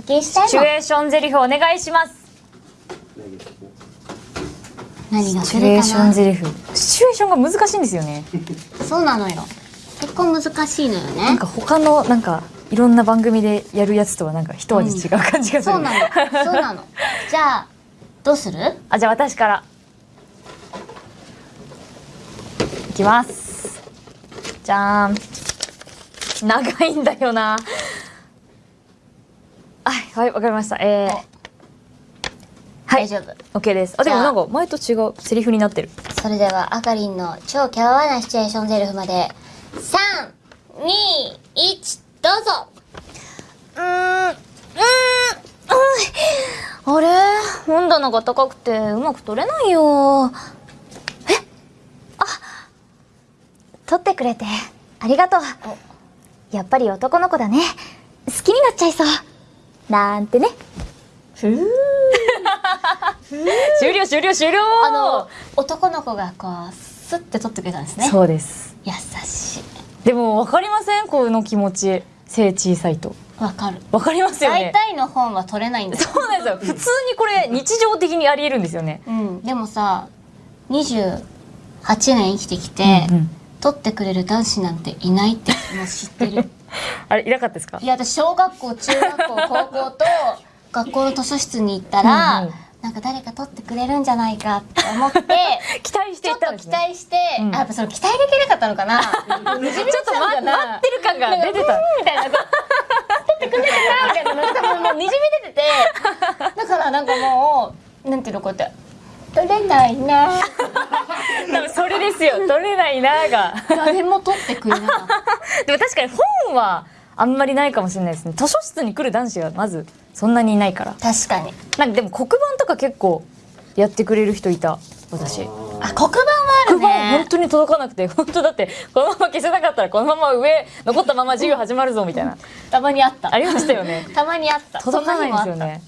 シチュエーションゼリフお願いします。何がシチュエーションゼリフシチュエーションが難しいんですよね。そうなのよ。結構難しいのよなんねか他のなんかいろんな番組でやるやつとはなんか一味違う感じがする、そうなの。そうなの。じゃあどうする？あじゃあ私から。いきます。じゃーん。長いんだよなはいはいわかりました。えー、はい。大丈夫。OK です。あでもなんか前と違うセリフになってる。それではあかりんの超キャワなシチュエーションゼリフまで。321どうぞ。うーんうーん。あれ？本棚が高くてうまく取れないよ。え？あ取ってくれてありがとう。やっぱり男の子だね。好きになっちゃいそうなんてね。終了終了終了。あの男の子がこうスッて取ってくれたんですね。そうです。優しい。でも分かりません？この気持ち。背小さいと。わかる。分かりますよね。大体の本は取れないんだよ。そうなんですよ。普通にこれ日常的にありえるんですよね。うん。でもさ28年生きてきて、うんうん取ってくれる男子なんていないってもう知ってる。あれいなかったですか？いや私小学校中学校高校と 学校の図書室に行ったら、うんうん。なんか誰か取ってくれるんじゃないかって思って 期待してちょっと期いったんですね。待して、うん。あやっぱその期待できなかったのかな。ちょっと、ま、待ってる感が出てた。みたいな取ってくれるかなみたいなのが多分もうにじみ出ててだからなんかもうなんていうのこうやって取れないな。多分それですよ。取れないなーが。誰も取ってくれなかった。でも確かに本はあんまりないかもしれないですね。図書室に来る男子がまずそんなにいないから。確かに。なんかでも黒板とか結構やってくれる人いた私。あ黒板はある黒板本ね当に届かなくて本当だってこのまま消せなかったらこのまま上残ったまま授業始まるぞみたいな。たまにあった。ありましたよね。たまにあった。届かないんですよね